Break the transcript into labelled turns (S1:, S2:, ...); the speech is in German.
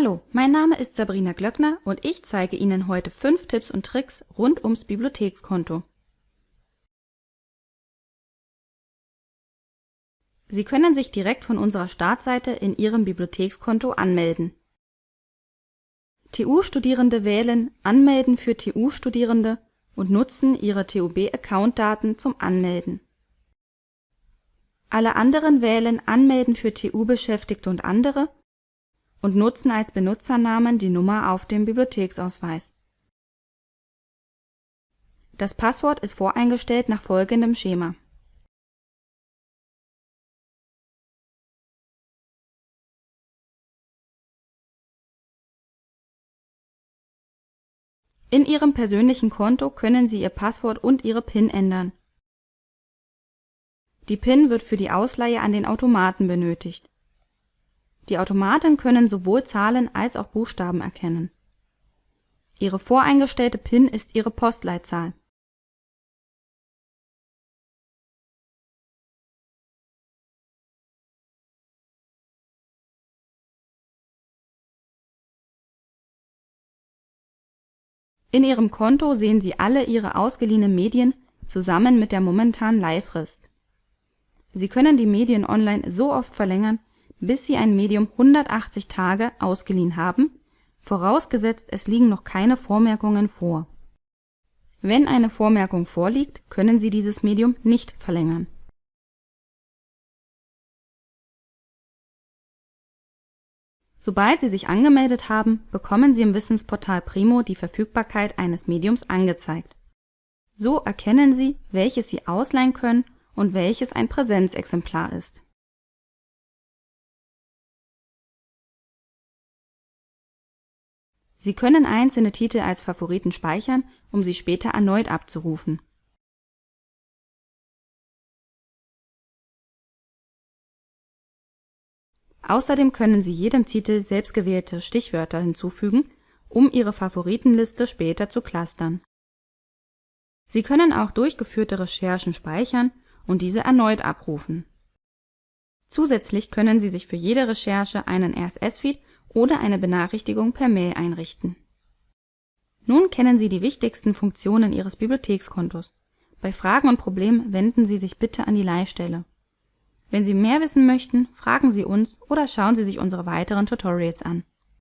S1: Hallo, mein Name ist Sabrina Glöckner und ich zeige Ihnen heute fünf Tipps und Tricks rund ums Bibliothekskonto. Sie können sich direkt von unserer Startseite in Ihrem Bibliothekskonto anmelden. TU-Studierende wählen Anmelden für TU-Studierende und nutzen ihre TUB-Account-Daten zum Anmelden. Alle anderen wählen Anmelden für TU-Beschäftigte und andere und nutzen als Benutzernamen die Nummer auf dem Bibliotheksausweis. Das Passwort ist voreingestellt nach folgendem Schema. In Ihrem persönlichen Konto können Sie Ihr Passwort und Ihre PIN ändern. Die PIN wird für die Ausleihe an den Automaten benötigt die Automaten können sowohl Zahlen als auch Buchstaben erkennen. Ihre voreingestellte PIN ist Ihre Postleitzahl. In Ihrem Konto sehen Sie alle Ihre ausgeliehenen Medien zusammen mit der momentanen Leihfrist. Sie können die Medien online so oft verlängern bis Sie ein Medium 180 Tage ausgeliehen haben, vorausgesetzt es liegen noch keine Vormerkungen vor. Wenn eine Vormerkung vorliegt, können Sie dieses Medium nicht verlängern. Sobald Sie sich angemeldet haben, bekommen Sie im Wissensportal Primo die Verfügbarkeit eines Mediums angezeigt. So erkennen Sie, welches Sie ausleihen können und welches ein Präsenzexemplar ist Sie können einzelne Titel als Favoriten speichern, um sie später erneut abzurufen. Außerdem können Sie jedem Titel selbstgewählte Stichwörter hinzufügen, um Ihre Favoritenliste später zu clustern. Sie können auch durchgeführte Recherchen speichern und diese erneut abrufen. Zusätzlich können Sie sich für jede Recherche einen RSS-Feed oder eine Benachrichtigung per Mail einrichten. Nun kennen Sie die wichtigsten Funktionen Ihres Bibliothekskontos. Bei Fragen und Problemen wenden Sie sich bitte an die Leihstelle. Wenn Sie mehr wissen möchten, fragen Sie uns oder schauen Sie sich unsere weiteren Tutorials an